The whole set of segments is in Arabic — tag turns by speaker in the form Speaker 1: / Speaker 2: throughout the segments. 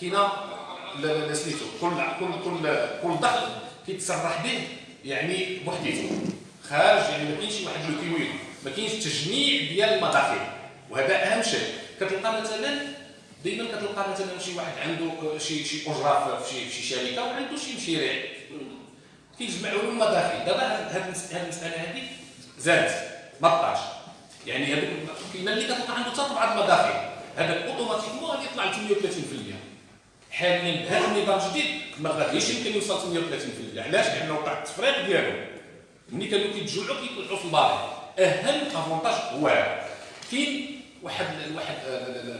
Speaker 1: كاينة سميتو. كل كل كل كل دخل كيتصرح به يعني بوحديته. خارج يعني ما كاينش واحد لو كيوي ما كاينش تجميع ديال المداخل. وهذا أهم شيء. كتلقى مثلا دائما كتلقى مثلا شي واحد عنده شي شي اجره في شي شركة وعنده شي مشاريع. كيجمعوا لهم المداخل. دابا هذه المسألة هذه زادت. ما بقاش. يعني هذوك كاينة اللي كتلقى عنده حتى بعض المداخل هذاك أوتوماتيكمون غادي يطلع ل 38% حاليا بهذا النظام الجديد ما غاديش يمكن يوصل 38% علاش؟ لأنه وقع التفريق ديالو ملي كانوا كيتجمعوا كيطلعوا في الباري أهم أفونتاج هو كاين واحد واحد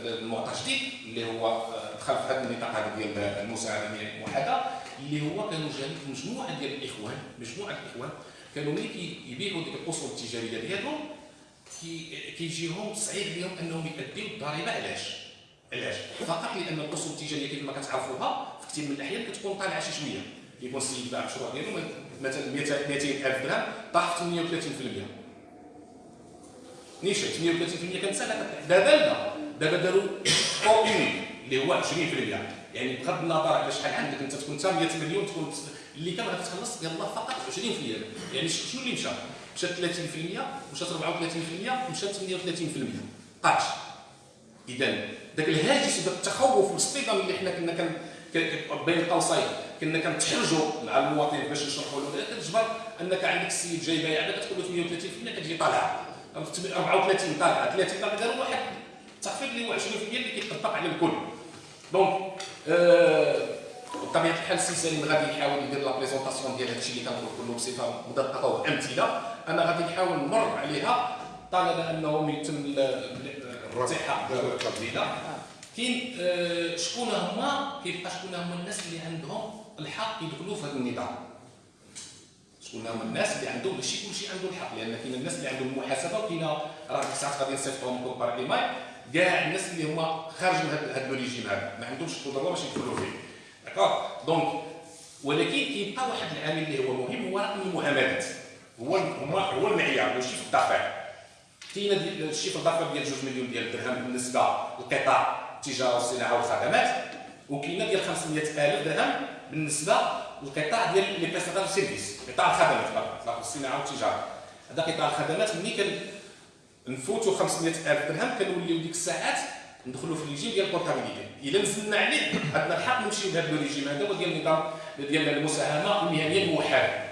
Speaker 1: المعطى جديد اللي هو دخل في هذا النطاق هذا ديال المساهمة الموحدة اللي هو كانوا جانب مجموعة ديال الإخوان مجموعة الإخوان كانوا ملي كيبيعوا ديك الاصول التجارية ديالهم كيجيهم صعيب لهم أنهم يؤديوا الضريبة علاش؟ علاش؟ فقط لأن الاصول التجارية كيف ما كتعرفوها في كثير من الأحيان كتكون طالعة شي شوية. كيكون السيد باع المشروع ديالو مثلا 200000 درهم طاح 38% نيشان 38% كان سهله دابا لا. دابا داروا أو اللي هو 20% يعني بغض النظر على شحال عندك أنت تكون انت 100 مليون تكون اللي كان غادي تخلص يلاه فقط 20% يعني شنو اللي مشى؟ مشات 30% مشات 34% مشات 38% قاش اذا ذاك الهاجس وداك التخوف والاصطدام اللي حنا كنا كان بين قوسين كنا كنتحرجوا مع المواطن باش نشرحوا له كتجبر أنك عندك السيد جاي بايع كتقول له 38% كتجي طالعه 34 طالعه 30 طالعه داروا واحد التخفيض اللي هو 20% اللي كيطبق على الكل. donc آه بطبيعة الحال السي سليم غادي يحاول يدير la présentation ديال هادشي اللي كنقول كله بصفة مدققة وأمثلة. أنا غادي نحاول نمر عليها طالب أنه يتم الارتحاء قبيله كاين آه شكون هما كيبقى شكون هما الناس اللي عندهم الحق يدخلوا في هذا النظام؟ شكون هما الناس اللي عندهم ماشي كلشي عنده الحق لأن كاين الناس اللي عندهم المحاسبه وكاين راه ديك الساعات غادي نصيفطهم كوبار ايماي كاع الناس اللي هما خارج من هذا الريجيم هذا ما عندهمش القدره باش يدخلوا فيه. d'accord donc ولكن كيبقى واحد العامل اللي هو مهم هو رقم المعاملات. هو هو المعيار هو chiffre d'affaires كاين ال chiffre d'affaires ديال 2 مليون ديال الدرهم بالنسبة للقطاع التجارة والصناعة والخدمات وكاينة ديال 500000 درهم بالنسبة للقطاع ديال les prestataires services قطاع الخدمات فقط الصناعة والتجارة. هذا قطاع الخدمات ملي كان نفوتوا 500000 درهم كنوليو ديك الساعات ندخلوا في الريجيم ديال البورتابيليتي. إلا نزلنا عليه عندنا الحق نمشيو لهذا الريجيم هذا هو ديال النظام ديال المساهمة المهنية الموحدة.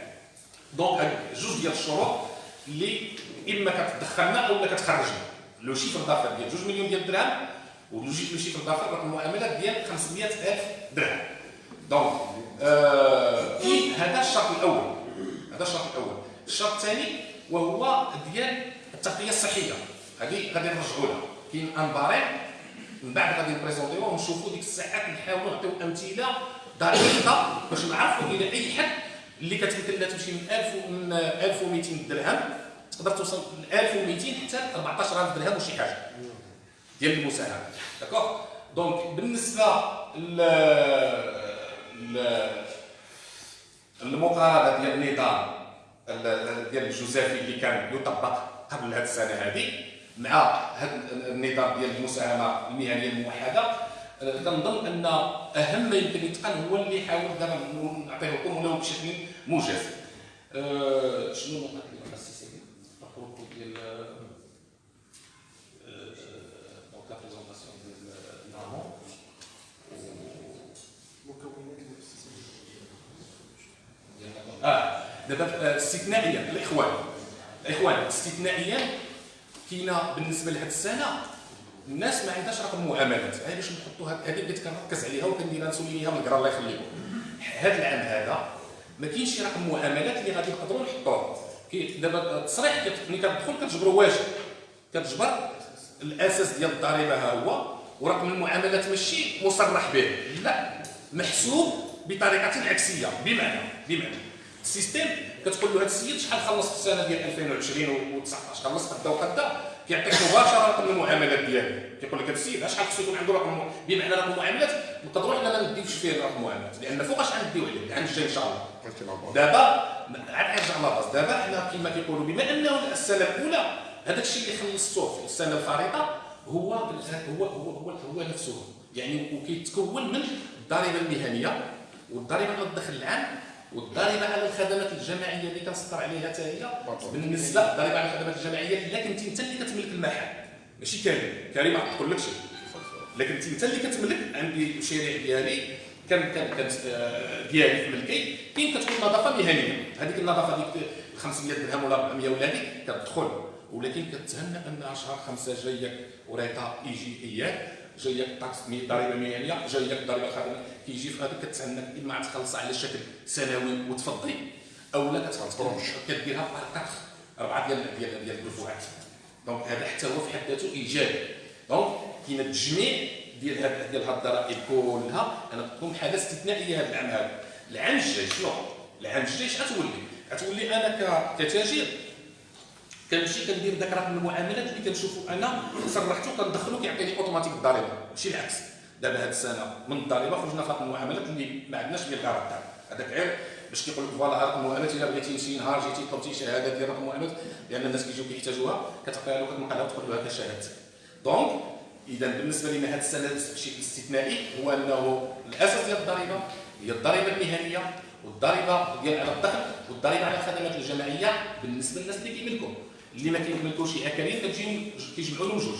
Speaker 1: donc جوج ديال الشروط اللي إما كتدخلنا أو كتخرجنا. le chiffre d'affaires ديال 2 مليون ديال الدرهم و le chiffre d'affaires رقم المعاملات ديال 500000 درهم. donc آه هذا الشرط الأول. هذا الشرط الأول. الشرط الثاني وهو ديال التغطية الصحية. هذه غادي نرجعوا لها. كاين ان باريم من بعد غادي نبريزونتيوه ونشوفوا ديك الساعات نحاولوا نعطيو أمثلة دقيقة باش نعرفوا إلى أي حد اللي كتمكن لها تمشي من 1000 من 1200 درهم. تقدر توصل ل 1200 حتى 14000 درهم وشي حاجة. ديال المساهمة. d'accord؟ donc بالنسبة ل المقارنة ديال النظام ديال الجوزافي اللي كان يطبق قبل هذه السنة هذه مع هذا النظام ديال المساهمة المهنية الموحدة كنظن أن أهم ما يمكن يتقن هو اللي حاول دابا نعطيه لكم بشكل موجز أه شنو النقط اللي خاص ديال دونك لا بريزونطاسيون ديال النامون مكونات آه دابا استثنائيا الإخوان. الإخوان استثنائيا كاينة بالنسبة لهذه السنة. الناس ما عندهاش رقم معاملات. هذه باش نحطوا هذه اللي كنركز عليها وكنديرها نسولي ليها من الله يخليكم. هذا العام هذا ما كاينش شي رقم معاملات اللي غادي نقدروا نحطوه دابا التصريح ملي كتدخل كتجبروا واجب. كتجبر الأساس ديال الضريبة ها هو ورقم المعاملات ماشي مصرح به. لا محسوب بطريقة عكسية. بمعنى بمعنى. السيستم كتقول له هذا السيد شحال خلص في السنة ديال 2020 و19 خلص قدا وقدا كيعطيك مباشرة رقم المعاملات ديالو. كيقول لك هذا السيد شحال خصو يكون عنده رقم بمعنى رقم المعاملات نقدروا حنا ما نديوش فيه رقم المعاملات لأن فوقاش غنديو عليه العام الجاي إن شاء الله. دابا عاد نرجع لاباز دابا حنا كما كيقولوا بما أنه السنة الأولى هذاك الشيء اللي خلصتوه في السنة الفارطه هو هو هو هو, هو نفسه. يعني وكيتكون من الضريبة المهنية والضريبة على الدخل العام والضريبة على الخدمات الجماعية اللي كنسطر عليها حتى هي بالنسبة الضريبه على الخدمات الجماعية إلا كنتي أنت اللي كتملك المحل ماشي كريم؟ كريم ما تقول لكش. لكن انت اللي كتملك عندي المشاريع ديالي كان كان كان آه، ديالي في ملكي. كاين كتكون نظافه مهنية. هذيك النظافة ديك 500 درهم ولا 400 ولا هذيك كتدخل. ولكن كتهنى أن شهر خمسة جايك وريطة يجي اياك جايك طاكس ضريبه مهنيه جايك ضريبه خدمه كيجي في هذيك كتهنى اما تخلص على شكل سنوي وتفضي. أو لا كتخلص كديرها par اربعه ديال ديال ديال الدفعات donc هذا حتى هو في حد ذاته إيجابي. donc كاين التجميع ديال هاد ديال هاد الضرائب كلها. أنا تكون حالة استثنائية هذا العام هذا. العام الجاي شنو؟ العام الجاي اش غتولي؟ غتولي أنا كتاجر كنمشي كندير ذاك رقم المعاملات اللي كنشوفو أنا صرحتو كندخلو كيعطيني أوتوماتيك الضريبة. ماشي العكس. دابا هاد السنة من الضريبة خرجنا في رقم المعاملات اللي ما عندناش فيه الغرض هذاك غير باش كيقول لك voilà رقم المعاملات إلا بغيتي شي نهار جيتي طلبتي شهادة ديال رقم المعاملات لأن الناس كيجيو كيحتاجوها كتعطيها له كتنقل لها وتقول له هذا شهادتك donc إذا بالنسبة لنا هذا السنة بشكل استثنائي هو أنه الأساس ديال الضريبة هي الضريبة المهنيه والضريبة ديال على الدخل والضريبة على الخدمات الجماعية بالنسبة للناس اللي كيملكوا اللي ما كيملكوش اكاليل كتجيو كيجمعوا لهم جوج.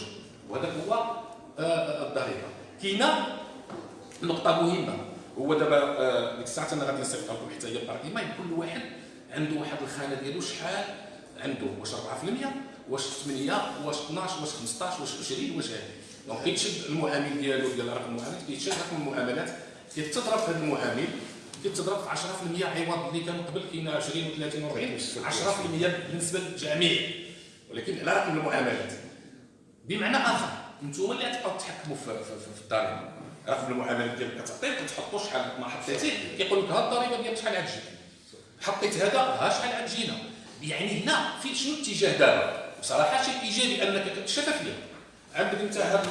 Speaker 1: وهذا هو آه، آه، الضريبه كاينة نقطة مهمة. هو دابا آه، ديك الساعة أنا غادي نصيفط لكم حتى هي الترقيمه كل واحد عنده واحد الخانة ديالو شحال عنده. واش 4% واش 8 واش 12 واش 15 واش 20 واش هذه donc كيتشد المعامل ديالو ديال رقم المعاملات كيتشد رقم المعاملات كيتضرب هذا المعامل. كتضرب في 10% عوض اللي كان قبل كاين 20 و30 و40 10% بالنسبة للجميع. ولكن على رقم المعاملات. بمعنى آخر أنتم اللي غتبقاو تحكموا في, في, في, الضريبه رقم المعاملات ديالك كتعطيه كتحطوا شحال ما حطيتي كيقول لك ها الضريبه ديالك شحال غتجي حطيت هذا ها شحال غتجينا يعني هنا في شنو الاتجاه دابا؟ بصراحة شيء إيجابي أنك الشفافيه عندك انت هذا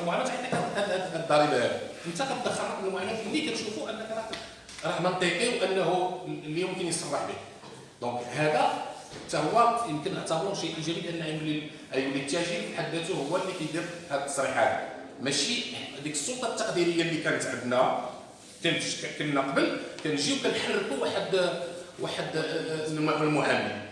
Speaker 1: المعاملات عندك هذه. الضريبه انت كتدخل رقم المعاملات اللي كتشوفوا أنك راه راه منطقي وانه اللي يمكن يصرح به. دونك هذا حتى هو يمكن نعتبروه شيء ايجابي لأن يولي يولي التاجر في حد ذاته هو اللي كيدير هذه التصريحات ماشي ديك السلطة التقديرية اللي كانت عندنا كنا قبل كنجيو كنحركوا واحد واحد آه، المعامل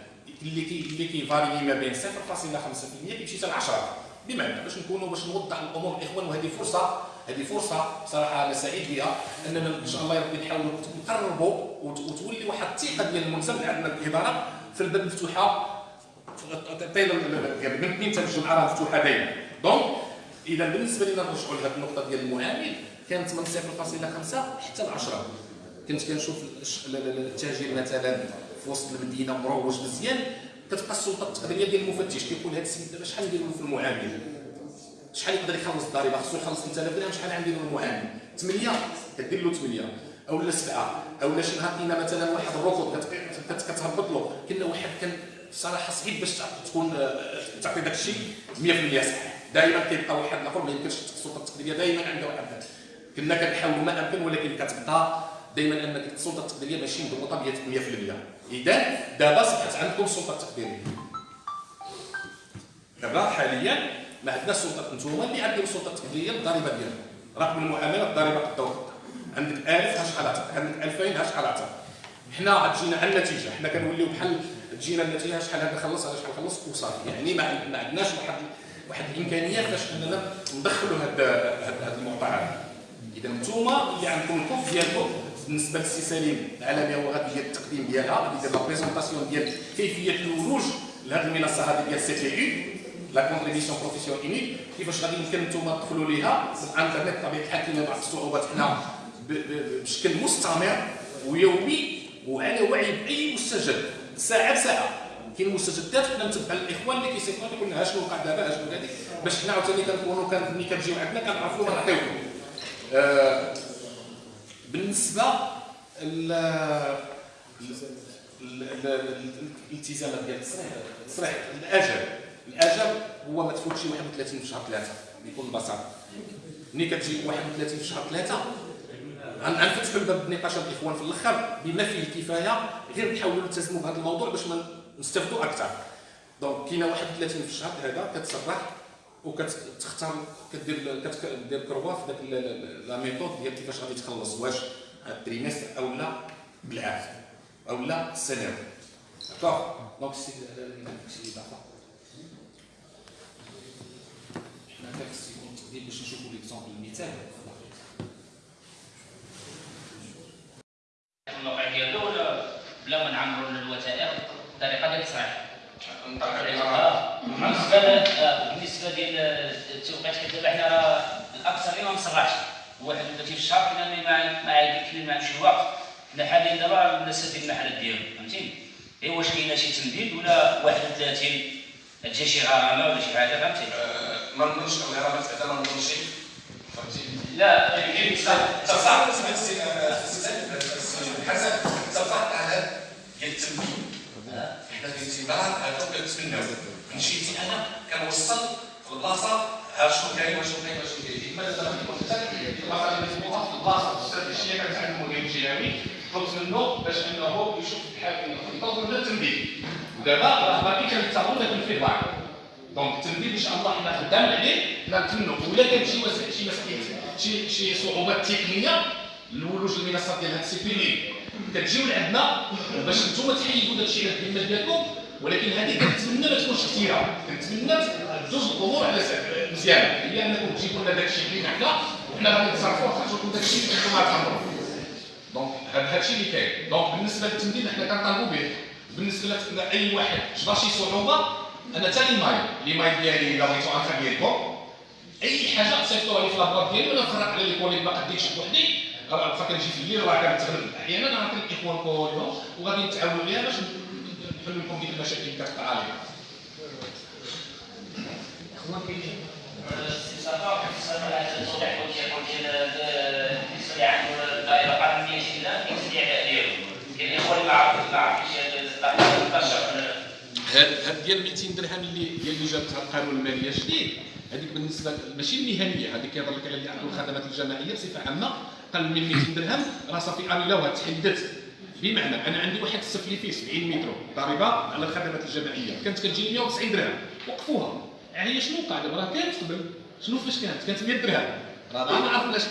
Speaker 1: اللي كي اللي كيفاري ما بين 0.5% كيمشي حتى ل 10 بمعنى باش نكونوا باش نوضح الأمور الاخوان وهذه فرصة هذه فرصة صراحة أنا سعيد بها أننا إن شاء الله ربي نحاولوا نقربوا وتولي واحد الثقة ديال اللي عندنا الإدارة في الباب مفتوحة. تعطينا يعني من اثنين حتى الجمعه راه مفتوحة دائما دونك إذا بالنسبة لنا نرجعوا لهذه النقطة ديال المعامل كانت من 0.5 حتى ل 10 كنت كنشوف التاجر مثلا في وسط المدينة مروج مزيان كتبقى السلطة التقديرية ديال المفتش كيقول هذا السيد دابا شحال نديروا في المعامل؟ شحال يقدر يخلص الضريبه خصو يخلص 3000 درهم؟ شحال عندي المعامل 8 كدير له 8 اولا 7 اولا شي. نهار كاينة مثلا واحد الركض كتهبط له. كنا واحد كان صراحة صعيب باش تكون آه، تعطي داك الشيء 100% صح دائما كيبقى واحد الآخر ما يمكنش السلطه التقديرية. دائما عندها واحد كنا كنحاولوا ما امكن ولكن كتبقى دائما ان السلطه التقديرية ماشي مضبوطه 100% إذا دابا صبحت عندكم السلطه التقديريه دابا حاليا ما عندناش سلطه أنتم اللي عندكم السلطه التقديريه الضريبة ديالها رقم المعاملة الضريبة قدوها عندك 1000 ها شحال عطاك عندك 2000 ها شحال عطاك حنا تجينا على النتيجة. حنا كنوليو بحال تجينا النتيجة شحال هذا خلص هذا شحال خلص وصافي. يعني ما عندناش واحد واحد الامكانيه باش أننا ندخلوا هاد هاد المعطيات إذا أنتم اللي عندكم الكوف ديالكم بالنسبة للسي سليم العالميه هو غادي يدير التقديم ديالها غادي يدير لا بريزونطاسيون ديال كيفية الولوج لهذه المنصة هذه ديال CPU la contribution professionnelle unique كيفاش غادي يمكن أنتم تدخلوا ليها الانترنت بطبيعه الحال كاين بعض الصعوبات حنا بشكل مستمر ويومي وعلى وعي باي مستجد ساعه بساعه كاين مستجدات حنا نتبع الاخوان اللي كيصيفطوا لنا شنو وقع دابا شنو هذيك باش حنا عاوتاني كنكونوا ملي كتجيو عندنا كنعرفوا ما نعطيوكم آه بالنسبة الالتزامات ديال التصريح التصريح الاجل الأجل هو ما تفوتش 31 في شهر 3 بكل بساطه ملي كتجي 31 في شهر 3 غنفتحوا الباب بنقاشات الإخوان في الأخر بما فيه الكفاية غير نحاولوا نلتزموا بهذا الموضوع باش نستافدوا أكثر. donc كاينة 31 في الشهر هذا كتصرح وكتختار كدير كدير croix في داك la méthode ديال كيفاش غادي تخلص واش التريمستر أو لا بالعافيه أو لا داكوغ دونك سي ضعفه حنا كنت باش نشوفوا ليكزومبل المثال
Speaker 2: ولا بلا ما نعمروا الوثائق بطريقه ديال التصريح بالنسبة ديال التوقيت حيت دابا حنا راه الأكثر ما مصرحش واحد دلوقتي في الشهر كنا ما يكفي ما يمشي الوقت. حنا حاليا دابا الناس ديال المحلات ديالو فهمتيني اي واش كاينة شي تمديد ولا 31 تجي شي غرامة ولا شي حاجة فهمتي؟
Speaker 1: ما نظنش الغرامات بعدا ما نظنش
Speaker 2: لا يمكن
Speaker 1: صح صح حسب صفحه على ديال التمديد حنا باعتبار هذا كنتمناو مشيتي أنا كنوصل في البلاصه ها شنو كاين وشنو كاين وشنو كاين. ديما دابا البلاصه اللي مزبوطه في البلاصه الاستراتيجيه كانت المدير الجهوي طلبت منه باش أنه يشوف بحال يطلب لنا التمديد ودابا راه باقي كنتاخذ ذاك ال feedback donc التمديد ان شاء الله حنا خدام عليه نتمنوا ولا كان شي شي مسائل شي شي صعوبات تقنيه الولوج المنصات ديال هاد ال CPU كتجيو لعندنا باش نتوما تحيدوا داك الشيء الخدمه ديالكم ولكن هذه كنتمنى ما تكونش كثيره كنتمنى جوج الأمور على مزيانه هي انكم تجيبوا لنا داك الشيء اللي حنا وحنا غادي نتصرفوا ونخرجوا لكم داك الشيء اللي نتوما تامروا دونك هذا الشيء اللي كاين دونك بالنسبة للتمديد حنا كنطالبوا به بالنسبة لاي واحد جبر شي صعوبه أنا ثاني ماي لي ماي ديالي الا بغيتو انخا ديالكم اي حاجة صيفطوها لي في لابوات ديالي وأنا نفرق على لي كوليك ما قديتش بوحدي راه كنجي في الليل راه كنتغلب أحيانا راه كالاخوان كلهم وغادي نتعاونوا عليها باش نحل لكم ديك المشاكل اللي كتقع عليها
Speaker 2: اخوان كيجي استفسار في التوضيح ديال بالنسبة عن الدائره القانونيه كاين الاستعداء ديالو كاين الاخوان اللي ما عرفوش ما عرفوش
Speaker 1: هاد ديال 200 درهم اللي هي اللي جابتها القانون المالية الجديد هذيك بالنسبة ماشي المهنيه هذيك كيهضر لك على الخدمات الجماعية بصفة عامة. قل من 200 درهم راه صافي انيلاوها تحددت بمعنى أنا عندي واحد السفلي فيه 70 متر ضريبة على الخدمات الجماعية. كانت كتجيني 190 درهم. وقفوها. هي شنو وقع دابا راه كانت قبل. شنو فاش كانت؟ كانت 100 درهم. راه ما عرفناش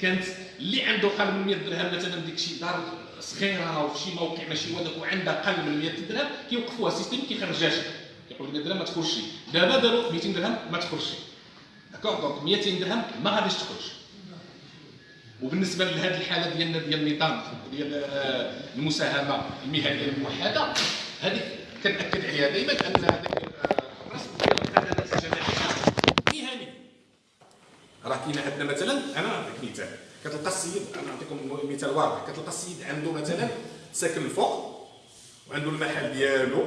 Speaker 1: كانت اللي عنده قل من 100 درهم مثلا ديك شي دار صغيرة وفي شي موقع ماشي هو وعندها قل من 100 درهم كيوقفوها السيستم كيخرجهاش. كيقول 100 درهم ما تخرجش دابا داروا 200 درهم ما تخرجش d'accord donc 200 درهم ما غاديش تخرج وبالنسبة لهذه الحالة ديالنا ديال النظام ديال المساهمة المهنية الموحدة هذه كنأكد عليها دائما أن هذاك الرسم ديال الخدمات الجماعيه مهني. راه كاين عندنا مثلا أنا نعطيك مثال كتلقى السيد أنا نعطيكم مثال واضح كتلقى السيد عنده مثلا ساكن الفوق وعنده المحل ديالو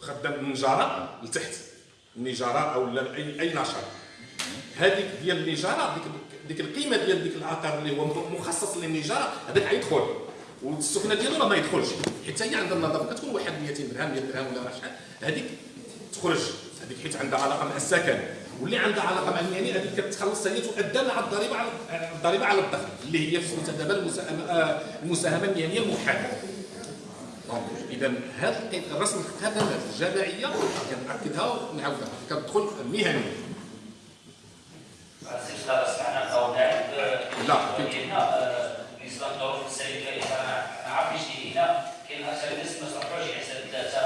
Speaker 1: خدام النجاره لتحت النجاره أو أي أي نشاط. هذيك ديال النجاره ديك ديك القيمة ديال ديك العقار اللي هو مخصص للنجاره هذاك غيدخل. والسكنة ديالو راه ما يدخلش حيت هي عندها النظافة كتكون واحد 200 درهم 100 درهم ولا شحال هذيك تخرج. هذيك حيت عندها علاقة مع السكن. واللي عندها علاقه مع المهني هذيك كتخلص هي تؤدى مع الضريبة على الضريبة على الدخل اللي هي في سميتها دابا المساهمه آه، المساهمة المهنيه الموحده اذا هذا الرسم الخدمات الجماعيه كنأكدها ونعاودها. كتدخل مهني لا
Speaker 2: بالنسبة للظروف السلبيه أنا عارف إيش هنا كاين أكثر الناس ما صرفوش يحسب ثلاثة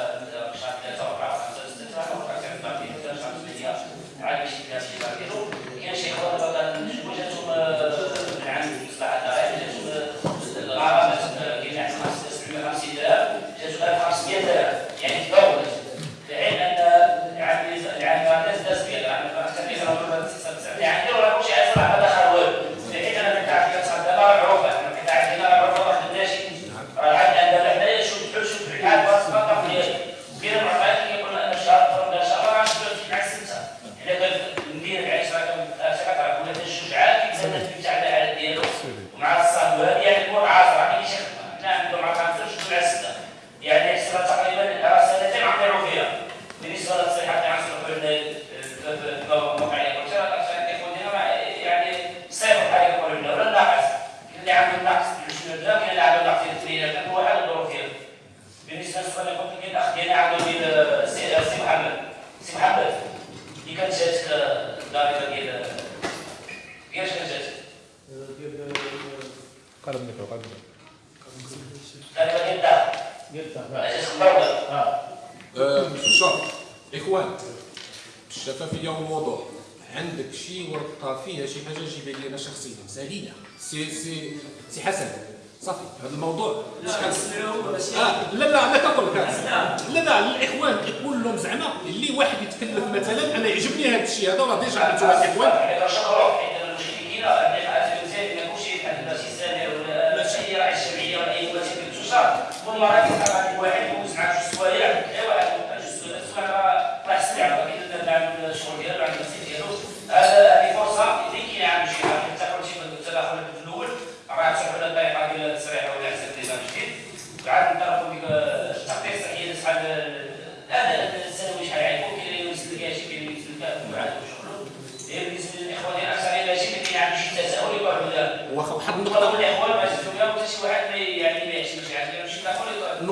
Speaker 2: شهر ثلاثة اربعه خمسه سته شهر اربعه شهر باقي شهر ثمانيه عاد شي كان شي باقي كاين شي خوات كنشوفوا جاتهم من عند مصلحه الضرائب جاتهم الغرامات كاين عند 750 درهم جاتهم 1500 درهم يعني تفاوت في حين ان العام العام الناس داز ديال يعني راه كلشي عايز يلعب هذا خروج في حين أنا كنت عارف كتصعد دابا معروفه أنا كنت عارف هنا راه
Speaker 3: قرب الميكرو قرب الميكرو
Speaker 2: تقريبا يبدا أساس الدولة
Speaker 1: آه، شوف اخوان الشفافيه والوضوح عندك شي ورقه فيها شي حاجة جيبها لي أنا شخصيا سالينا سي سي سي حسن صافي هذا الموضوع شحال آه لا لا أنا كنقول لك لا لا الاخوان كيقول لهم زعما اللي واحد يتكلف مثلا أنا يعجبني هذا الشيء هذا راه déjà عملتوا الاخوان
Speaker 2: يعني شكرا حيت المشركين اللي قاعد مزيان ما كلشي بحال هذا شي سامر ولا شي راعي الجمعيه ولا اي ولا شي تجار والله راه كيطلع عندك واحد يوز مع جوج سوايع اي واحد جوج سوايع راه راه سمع ولكن عنده الشغل ديالو عنده السيت ديالو هذا هذه فرصه اللي كاين عند شي واحد حتى قلتي في التداخل في الأول راه تشوف على الطريقة ديال التسريح ولا حساب نظام جديد عاد نطرقوا ديك التقدير صحيح شحال هذا السنوي شحال يعرفوا كاين اللي يوصل لك شي كاين اللي يوصل لك وعاد شغل بالنسبة للاخوان ديال الاكثريه ماشي ما كاين عنده شي تساؤل يقول لا
Speaker 1: واخا واحد
Speaker 2: نقطه
Speaker 1: النقطه
Speaker 2: الاخوان ما شفتوا فيها حتى شي واحد ما يعني ما يعيش شي حاجة ماشي تقول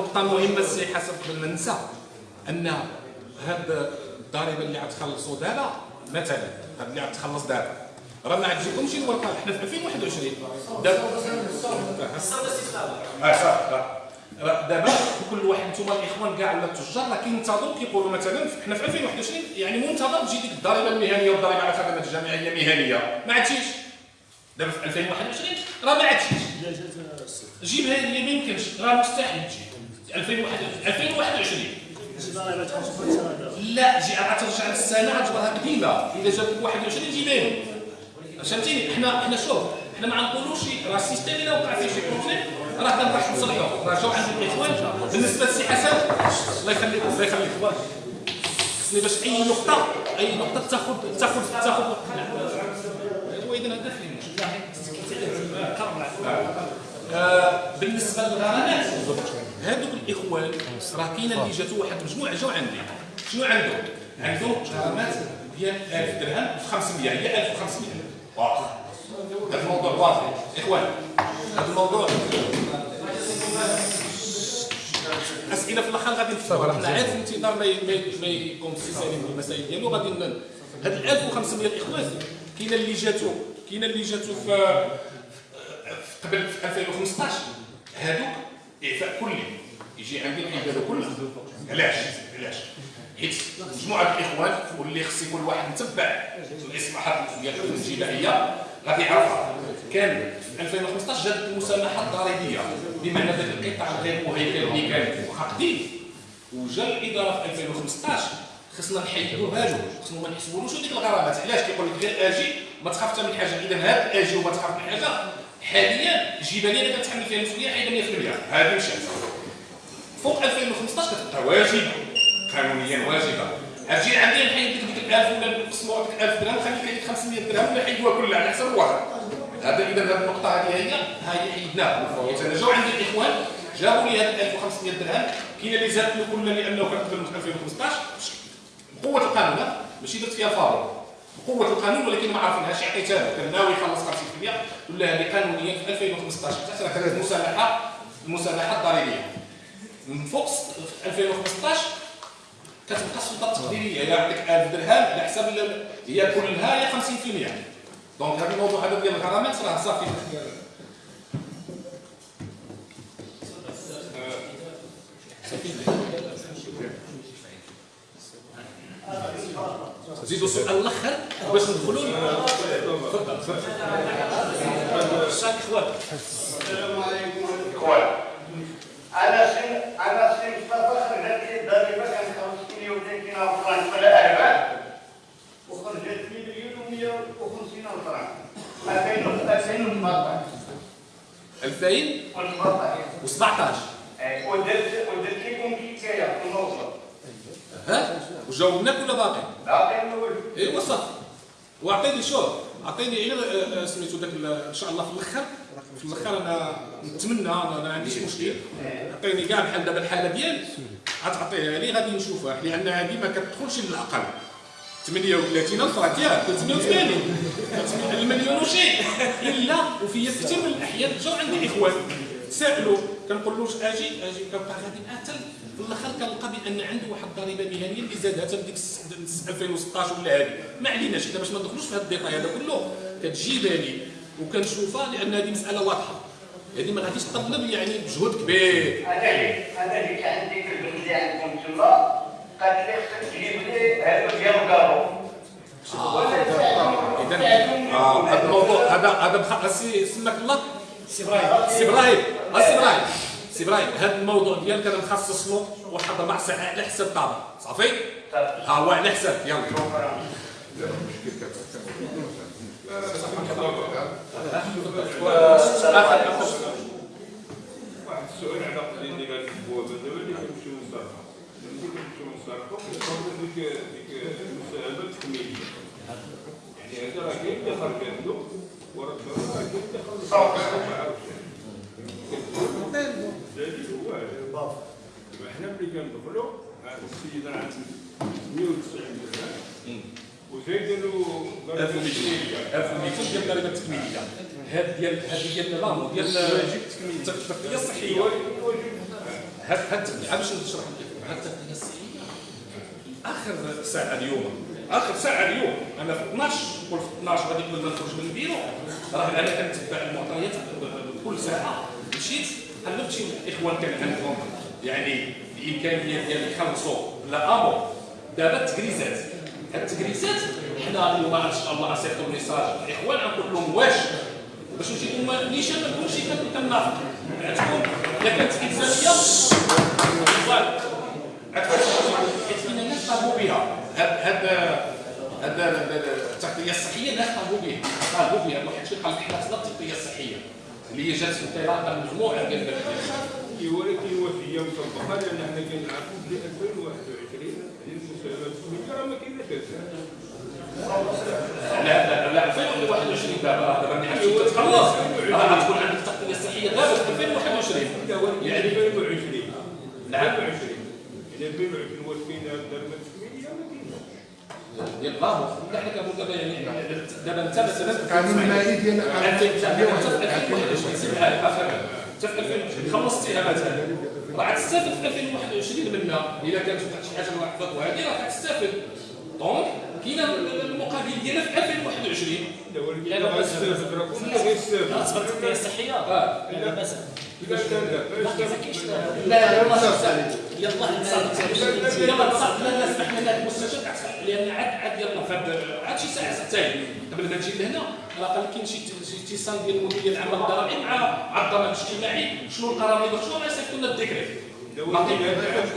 Speaker 1: نقطة مهمة السي حسن قبل ما ننسى أن هاد الضريبة اللي غتخلصوا دابا مثلا هاد اللي غتخلص دابا راه ما عجبكمش الورقة حنا في 2021 دابا آه دابا كل واحد نتوما الإخوان كاع ولا التجار راه كينتظروا كيقولوا مثلا حنا في 2021 يعني منتظر تجي ديك الضريبة المهنية والضريبة على خدمات الجامعيه مهنية. ما عادشيش دابا في 2021 راه ما عادشيش جيبها لي ما يمكنش. راه مستحيل تجي. 2021 2021 لا جي غترجع للسنه غتجبرها قديمة. إذا جابك 21 جيبها لي فهمتيني؟ حنا حنا شوف حنا ما غنقولوش راه ال système إلا وقع فيه شي problème راه كنروح نصلحوه راه جاو عند الاخوان بالنسبة للسي حسن الله يخليك الله يخليك. خصني باش أي نقطه أي نقطة تاخذ تاخذ تاخذ هو إذا هذا فين آه، بالنسبة للغرامات. هذوك الإخوان راه كاينة اللي جاتو واحد المجموعه جاو عندي. شنو عندهم؟ عندهم غرامات ديال 1000 درهم في 500 هي 1500 واضح. هذا الموضوع واضح. إخوان هذا الموضوع أسئلة في الآخر غادي نفتحوها. حنا عارف الانتظار ما ي- ما يكون في سالم بالمسائل ديالو غادي هاد ال 1500 الإخوان كاينة اللي جاتو كاينة اللي جاتو في قبل في 2015 هادوك إعفاء كلي. يجي عندي العباده كلها علاش؟ علاش؟ حيت مجموعة الإخوان واللي خص يكون واحد متبع. الاصلاحات ديال الجبائيه غادي يعرفها كان في 2015 جات المسامحة الضريبية. بمعنى ذاك القطاع غير مهيكل اللي كان قديم وجا الإدارة في 2015 خصنا نحيدوها له خصنا ما نحسبولوش ديك الغرامات. علاش؟ كيقول لك غير آجي ما تخاف حتى من حاجة. إذا هاد آجي وما تخاف من حاجة حاليا جيبها لي أنا كنتحمل فيها المسؤولية حيد 100% هذه مشات فوق 2015 كتبقى واجبه قانونيا واجبة. أجي عندي نحيد لك ديك ال 1000 ولا نقسموا لك 1000 درهم خليك لك 500 درهم ولا حيدوها كلها على حسب الوضع هذا إذا هذه النقطة هذه هي هاي حيدناها حيت أنا جاو عندي الإخوان جابوا لي هذه 1500 درهم. كاين اللي زادت له كل لأنه كان قبل 2015 بقوة القانون ماشي درت فيها فاضل. بقوه القانون ولكن ما عارفينهاش عطيتها كان ناوي يخلص 50% ولا هذه قانونيا في 2015 تحت كانت المسامحه المسامحه الضريبية. من فوق في 2015 كتبقى السلطة التقديرية. هي عندك 1000 درهم على حساب هي كلها هي 50% دونك هذا الموضوع هذا ديال الغرامات راه صافي. زيدوا سؤال الأخر باش ندخلوا تفضل الشاك اخوان
Speaker 4: أنا سن أنا سن مصطفى خرجت لي الضريبه كان 5 مليون فرنك ولا اربعه وخرجت لي مليون و150 فرنك 2014
Speaker 1: 2017
Speaker 4: 2014 ودرت ودرت لكم حكاية. في
Speaker 1: ها وجاوبناك ولا باقي؟
Speaker 4: نقول
Speaker 1: ايوا صافي. واعطيني شوف اعطيني غير آه، آه، سميتو داك إن شاء الله في الآخر في الآخر أنا نتمنى أنا ما عنديش مشكل. اعطيني كاع بحال دابا الحالة ديالي غتعطيها لي غادي نشوفها. لأن هذه ما كتدخلش للأقل. 38 ألف راه ديال 380 المليون وشيء إلا وفي كثير من الأحيان جاو عندي إخوان. تسائلوا كنقول لهش آجي؟ آجي كنبقى غادي اتل في الآخر كنلقى بان عنده واحد الضريبه مهنية اللي زادها الس- الس- 2016 ولا هذه. ما عليناش اذا باش ما ندخلوش في هذا ال détail هذا كله. كتجيبها لي وكنشوفها لأن هذه مسألة واضحة. هذه ما غاديش تطلب يعني مجهود كبير.
Speaker 4: هذا اللي هذا اللي كان ديك البنت اللي عندكم تما قالت لي خصك تجيب لي هذا ديال الكارو
Speaker 1: اذا آه، هذا الموضوع هذا هذا سي سماك الله؟ سي إبراهيم. سي إبراهيم. آه، سي إبراهيم. سي إبراهيم هذا الموضوع ديالك أنا مخصص له واحد ربع ساعه على حساب طابع صافي؟ ها هو على حساب يلا.
Speaker 3: واحد السؤال على اللي قالت البوابه دابا اللي كيمشيو نصرفوا ملي كيمشيو نصرفوا كيصاوبوا ديك ديك المساهمه التكميليه يعني هذا راه كاين اللي خرجت له وراه راه كاين اللي خرجت له ما عرفتش الدليل هو هذا. دابا حنا ملي كندخلوا هذا السيد راه عنده 190 درهم وزايد له ضريبه
Speaker 1: 1200
Speaker 3: تكميليه
Speaker 1: 1200 ديال الضريبه التكميليه هاد ديال هذه ديال الرامو ديال التغطيه الصحية. هاد هاد باش نشرح لك؟ هاد التغطيه الصحية. آخر ساعة اليوم. آخر ساعة اليوم. أنا في 12 قول في 12 غادي قبل ما نخرج من البيرو. راه أنا كنتبع المعطيات كل ساعة. مشيت قلبت شي إخوان كان عندهم يعني الامكانيه ديال يخلصوا لا امو دابا التكريزات. هاد التكريزات حنا اليوم إن شاء الله غنصيفطوا message الاخوان غنقول لهم واش؟ باش نجيبوا نيشان ما نكونش كنافق عندكم الا كانت صافي حيت كاين الناس طالبوا بها. هاد هاد هاد التغطية الصحية الناس طالبوا بها. طالبوا بها. واحد الشيء قال حنا خصنا التغطية الصحية. اللي هي جات في انطلاقه مجموعة ديال
Speaker 3: ولكن وفيه مطبقه لأن حنا كنعرفوا في 2021 هذه المساهمات التكميليه راه ما كايناش
Speaker 1: لا لا لا 2021 دابا دابا تتخلص راه غتكون عندك التغطيه الصحيه دابا في 2021
Speaker 3: يعني 2020
Speaker 1: نعم.
Speaker 3: 2020 يعني 2020 واش الضريبه التكميليه ما كايناش
Speaker 1: ديال الغابه لا حنا كنقول دابا يعني دابا انت مثلا
Speaker 5: القانون المالي ديال
Speaker 1: انت انت في 2021 سير معايا اخر انت في 2020 خلصت اتهاماتها راه غتستافد في 2021 منها الا كانت واحد شي حاجة واحد وهذه راه غتستافد دونك كاين المقابل ديالها في 2021
Speaker 3: لا
Speaker 6: الصحيه
Speaker 1: آه
Speaker 6: لا باس
Speaker 3: اذا كان لا
Speaker 6: باقي ما كاينش
Speaker 1: لا يلا نتصل لا لا سمحنا لهذا المستشار كتخ- لأن عاد عاد يلا فهاد عاد شي ساعه ساعتين قبل ما نجي لهنا الاقل كاين شي شي اتصال ديال المدير العام الضرائب مع مع الضمان الاجتماعي. شنو les décrets
Speaker 3: لا اللي كاينات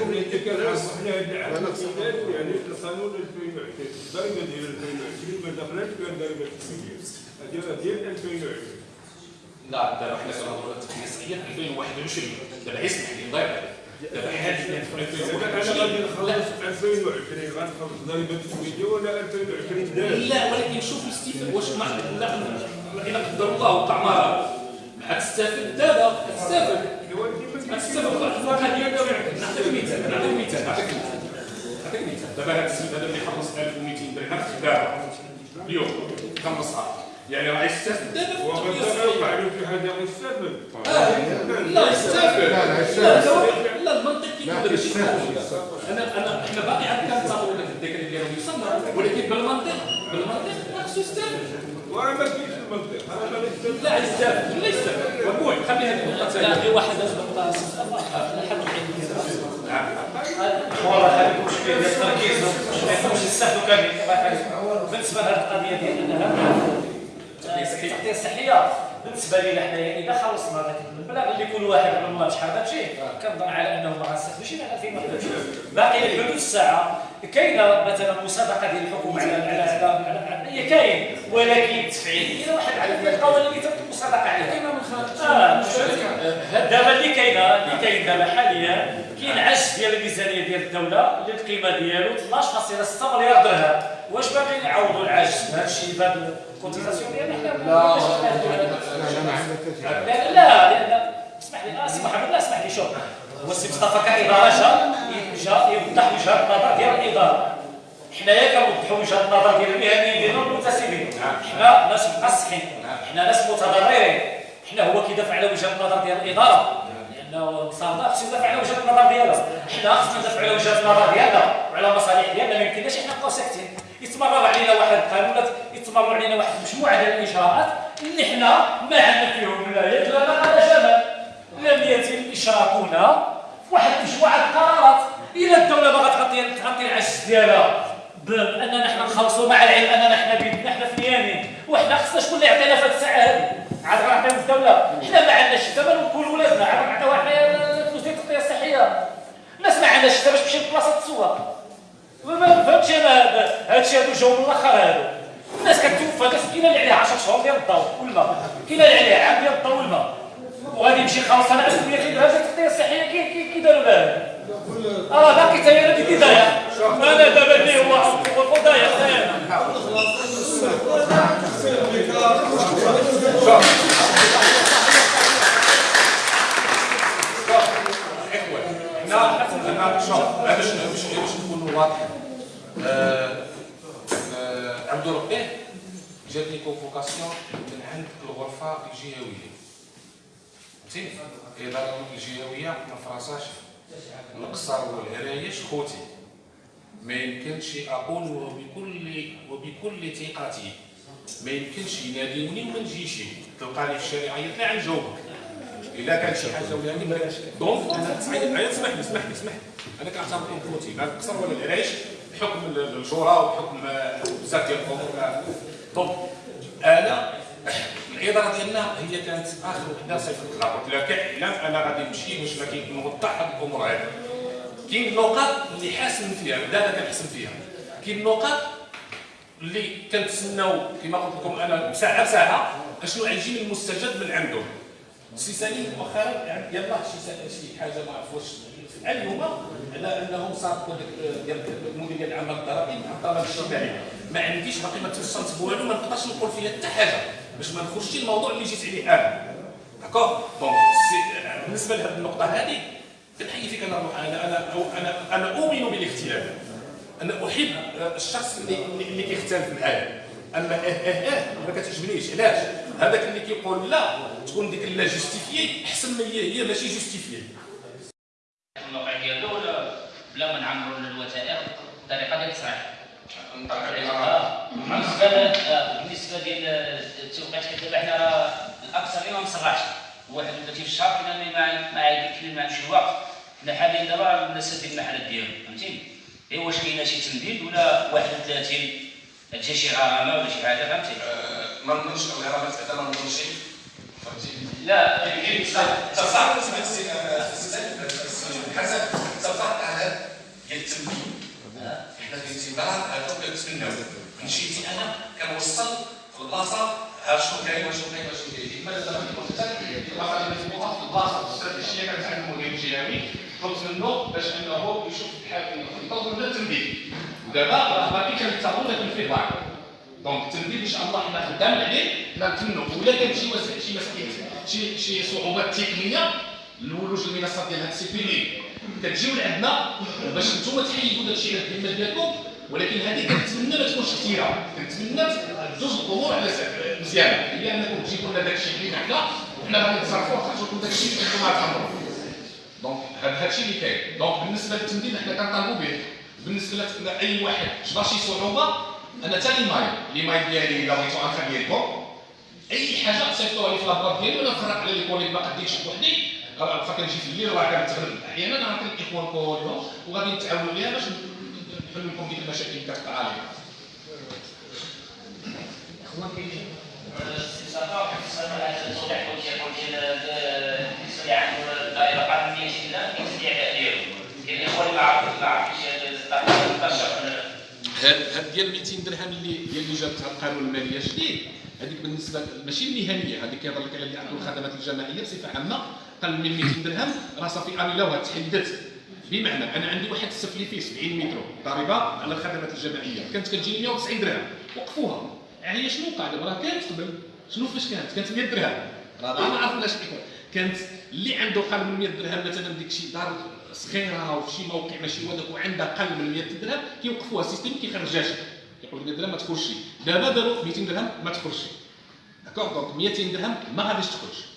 Speaker 3: يعني في القانون 2020 الضريبة ديال 2020 ما دخلتش فيها الضريبة التكميليه هذه راه ديال 2020
Speaker 1: لا دابا حنا كنهضروا على التقنيه الصحيه في 2021 دابا لي الله في
Speaker 3: أنا غادي
Speaker 1: 2021
Speaker 3: نخلص في 2020 غنخلص الضريبه التكميليه ولا 2020 داز
Speaker 1: لا ولكن شوف الاستفاده واش مع لا قدر الله وقع مرض غتستافد دابا
Speaker 3: ولكن ما
Speaker 1: غتستافد نعطيك مثال نعطيك مثال نعطيك مثال. دابا هذا السيد هذا اللي خلص 1200 درهم. دابا اليوم خلصها يعني راه في
Speaker 3: وغدا
Speaker 1: الصحيه
Speaker 3: يوقع له شي حاجة غيستافد
Speaker 1: لا يستافد
Speaker 5: لا، لا،
Speaker 1: لا
Speaker 5: يستافد.
Speaker 1: لا لا المنطق كيف
Speaker 5: لا،
Speaker 1: ماشي
Speaker 5: يستافد.
Speaker 1: أنا انا إحنا باقي عاد كنتظروا داك الذكر ديالو يصنع ولكن بالمنطق بالمنطق خاصو يستافد
Speaker 3: وراه ما كاينش المنطق أنا ما نستافد
Speaker 1: لا يستافد لا يستافد وقول خلي هذه النقطه
Speaker 6: لا
Speaker 1: ثانية
Speaker 6: في واحد الحين
Speaker 7: والله هذا المشكل ديال التركيز ما يكونش يستافدوا كامل بالنسبة لهذه القضية ديال انها الصحيه بالنسبة لنا حنايا إذا خلصنا ذاك المبلغ اللي كل واحد من الله شحال غتجي كنظن على أنه ما غنستافدوش إلى 2021 باقي لحدود الساعة. كاينة مثلا مسابقة ديال الحكومة على على على على- هي كاين ولكن التفعيل كاين واحد على القوانين اللي تم المسابقة عليها.
Speaker 1: كاينة من خارج
Speaker 7: آه دابا اللي كاينة اللي كاين دابا حاليا كاين عجز ديال الميزانية ديال الدولة اللي القيمه ديالو 12.6 مليار درهم. واش باغي نعوضوا العجز بهذا الشيء؟ بهذا ال cotisation ديالنا حنا
Speaker 5: لا
Speaker 7: لا
Speaker 5: لا
Speaker 7: لا لا لأن اسمح لي آه سي محمد لا اسمح لي شوف. هو السي مصطفى كإدارة جا يوضح وجهه النظر ديال الإدارة. حنايا كنوضحوا وجهه النظر ديال المهنيين ديالنا المنتسبين. حنا ناس مقصحين حنا ناس متضررين. حنا هو كيدافع على وجهه النظر ديال الإدارة. لأنه صادق خصو يدافع على وجهه النظر ديالها حنا خصنا ندافع على وجهه النظر ديالنا وعلى مصالح ديالنا ما يمكنناش حنا نبقاو ساكتين. يتمرر علينا واحد القانون يتمرر علينا واحد مجموعة ديال الإجراءات اللي حنا ما عندنا فيهم لا يد ولا على جمال يتشاركونا في واحد مجموعه القرارات. إلا الدولة باغا تغطي تغطي العجز ديالها. باننا حنا نخلصوا مع العلم أننا حنا بيدنا حنا في اليمين. وحنا خصنا شكون اللي يعطينا في هذه الساعة هذه. عاد غنعطيو الدولة. حنا ما عندناش دابا نقول ولادنا. عاد غنعطيو حنا الفلوس ديال التغطية الصحية. الناس ما عندهاش حتى باش تمشي لبلاصة تسوق ما فهمتش أنا هادشي هادو جاو من الأخر هادو. الناس كتوفى. كاينة اللي عليها 10 شهور ديال الضوء والماء. كاينة اللي عليها عام ديال الضوء والماء. وغادي يمشي خلاص أنا 1000 كيدير هذه التغطيه الصحيه كي كي كي داروا لها. آه باقي حتى أنا بدي ضايع أنا دابا اللي هو
Speaker 1: اخوان حنا حنا شوف باش باش باش نكونوا واضحين عبد ربي جاتني كونفوكاسيون من عند الغرفة الجهوية. فهمتي الاداره الجهويه ما فراساش القصر والعرايش خوتي ما يمكنش أقول وبكل وبكل ثقتي. ما يمكنش يناديوني وما نجيش. تلقاني في الشارع عيط لي غنجاوبك إلا كان شي حاجة ولا هاني donc أنا اسمح لي اسمح لي اسمح لي. أنا كنعتبركم خوتي. لا القصر ولا العرايش بحكم الجوره وبحكم بزاف ديال الأمور. donc أنا الاداره ديالنا هي كانت آخر وحده صيفط لها قلت لها كاعلام أنا غادي نمشي باش ما كاين نوضح هاد الأمور هذه. كاين نقاط اللي حاسن فيها دابا كنحسن فيها. كاين نقاط اللي كنتسناو كما قلت لكم أنا ساعة بساعة أشنو غيجي المستجد من عندهم سي سليم مؤخرا يعني يلاه شي شي حاجة ما عرف واش فعل هما على أنهم ديك ديال المدير ديال العمل الضريبي مع الضمان الاجتماعي ما عنديش باقي ما توصلت بوالو ما نقدرش نقول فيها حتى حاجة. باش ما نخرجش الموضوع اللي جيت عليه أنا d'accord donc بالنسبة لهذه النقطة هذه كنحيي فيك أنا أنا أنا أنا أنا أؤمن بالاختلاف أنا أحب الشخص اللي اللي كيختلف معايا. أما آه آه إه ما كتعجبنيش. علاش؟ هذاك اللي كيقول لا تكون ديك la justifiée أحسن ما هي هي ماشي justifiée.
Speaker 2: الموقع ديالو بلا ما نعمروا الوثائق الطريقة ديال التصريح. آه، بالنسبة آه، بالنسبة ديال التوقيت حيت دابا حنا راه الاكثر اللي ما مصرحش 31 في الشهر كاين اللي ما ما كاين ما عندوش الوقت حنا حاليا دابا الناس سادين المحلات ديالهم فهمتيني إيه واش كاينة شي تمديد ولا 31 تجي شي غرامه ولا شي حاجة فهمتي
Speaker 1: ما نظنش الغرامات بعدا ما نظنش فهمتي
Speaker 2: لا يمكن
Speaker 1: تصعد حسن تصعد على ديال التمديد حنا في الانتظار هذا كنتسناو مشيتي أنا كنوصل في البلاصه ها شنو كاين وشنو كاين وشنو كاين ماذا دابا كنت البلاصه اللي مجموعه في البلاصه الاستراتيجيه كانت عند المدير الجهوي طلبت منه باش انه يشوف بحال يطلب لنا التمديد ودابا راه باقي كنتاخذ لكن فيه donc التمديد ان شاء الله حنا خدام عليه حنا نتمنوا ولا كان شي شي مسائل شي شي صعوبات تقنيه الولوج المنصات ديال هاد السيبيلي كتجيو لعندنا باش نتوما تحيدوا داك الشيء على الذمه ديالكم ولكن هذه كنتمنى ما تكونش كثيرة. كنتمنى جوج الأمور على مزيانه هي أنكم تجيبوا لنا داك الشيء اللي حنا وحنا غادي نتصرفوا ونخرجوا لكم داك الشيء اللي أنتم غتعمروا donc هذا الشيء اللي كاين. donc بالنسبة للتمديد حنا كنطالبوا به. بالنسبة لاي واحد جبر شي صعوبه أنا حتى l'email l'email ديالي إلا بغيتو غنخليه لكم أي حاجة صيفطوها لي في la boîte ديالي وأنا نفرق على les collègues ما قديتش بوحدي. راه فكان نجي في الليل راه كنتغلب أحيانا نعطي الاخوان كلهم وغادي نتعاونوا عليها باش نحل لكم ديك المشاكل اللي كتقع عليها
Speaker 2: الاخوان
Speaker 1: هاد هاد ديال 200 درهم اللي هي اللي جابتها القانون المالية الجديد هذيك بالنسبة ماشي المهنيه هذيك كيهضر لك على اللي عنده الخدمات الجماعية بصفة عامة. قل من 200 درهم راه صافي انيلاوها تحددت بمعنى أنا عندي واحد السفلي فيه 70 متر ضريبة على الخدمات الجماعية. كانت كتجيني 190 درهم. وقفوها. هي شنو وقع دابا راه كانت قبل شنو فاش كانت؟ كانت 100 درهم. راه ما عرفناش كانت اللي عنده قل من 100 درهم مثلا ديك شي دار صغيرة وفي شي موقع ماشي هو داك وعندها قل من 100 درهم كيوقفوها. ال système كيخرجهاش. كيقول 100 درهم ما تخرجش دابا داروا 200 درهم ما تخرجش d'accord? donc 200 درهم ما غاديش تخرج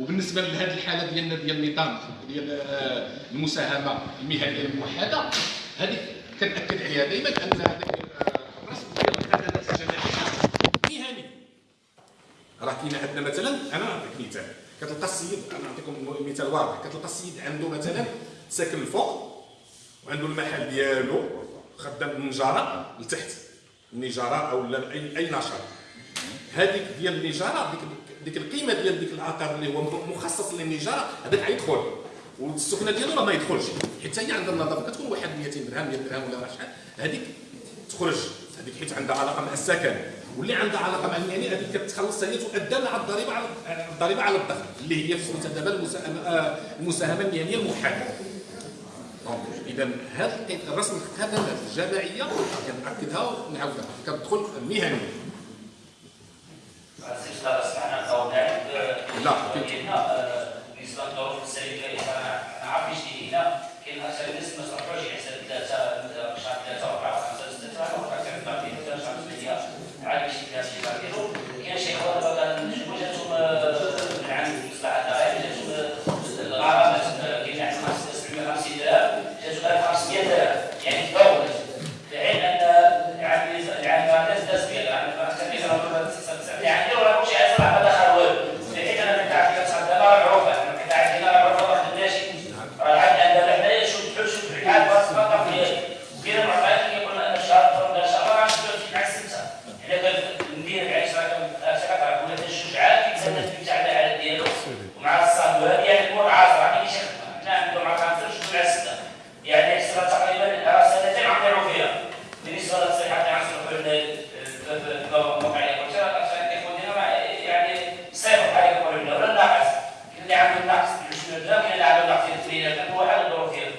Speaker 1: وبالنسبة لهذه الحالة ديالنا ديال النظام ديال آه، المساهمة المهنية الموحدة هذه كنأكد عليها دائما أن هذاك آه، الرسم ديال الخدمات الجماعيه مهني. راه كاين عندنا مثلا أنا نعطيك مثال. كتلقى السيد أنا نعطيكم مثال واضح. كتلقى السيد عنده مثلا ساكن الفوق وعنده المحل ديالو خدام من النجاره لتحت. النجاره أو أي أي نشاط. هذيك ديال النجاره ديك ديك القيمة ديال ديك العقار اللي هو مخصص للنجارة هذاك غيدخل. والسكنة ديالو راه ما يدخلش. حيت هي عندها النظافة كتكون واحد 200 درهم 100 درهم ولا شحال هذيك تخرج. هذيك حيت عندها علاقة مع السكن. واللي عندها علاقة مع المهني هذيك كتخلص هي تؤدى مع الضريبة على الضريبة على الدخل اللي هي سميتها دابا المساهمة آه، المساهمة المهنية الموحده إذا هذا الرسم الخدمات الجماعية كنأكدها ونعاودها. كتدخل مهنيه لا.
Speaker 2: بالنسبة للظروف السلبيه أنا عارف إيش هنا كاين أكثر الناس ما صرفوش حساب ثلاثة شهر ثلاثة اربعه خمسه سته سبعه وقع تعرف بعدين ثلاثة شهر ثمانيه عاد شي ثلاثة شي بعدين كاين شي اخوان دابا كنشوفوا جاتهم من عند مصلحه الضرائب جاتهم الغرامات كاين عند 750 درهم جاتهم 1500 درهم يعني تفاوت في حين ان يعني يعني الناس داز بها يعني يعني لو مش عايز ما دخل والو في حين أنا كنت عارف كتصدق معروفه أنا كنت عارف هنا معروفه ما خدناش راه عاد عندنا حنايا شوف بحال شوف بحال باس فقط ديالي وكاين المعطيات اللي يقولنا أنا شهر ولا شهر راه نشوف مع السته حنا كندير عيش راه كنعرف ولا تجوج عاد كيتسنى تاع العدد ديالو ومع الصاد هذه يعني الأمور عاصره ما كاينش حنا عندهم مع خمسه مع سته يعني حسنا تقريبا راه سنتين عمروا فيها بالنسبة للصحه تاع الموقع اللي قلت يعني صفر حاجة يقولوا لنا ولا ناقص كاين اللي عنده ناقص 20 درهم كاين اللي عنده ناقص 30 درهم هو حال الظروف ديالو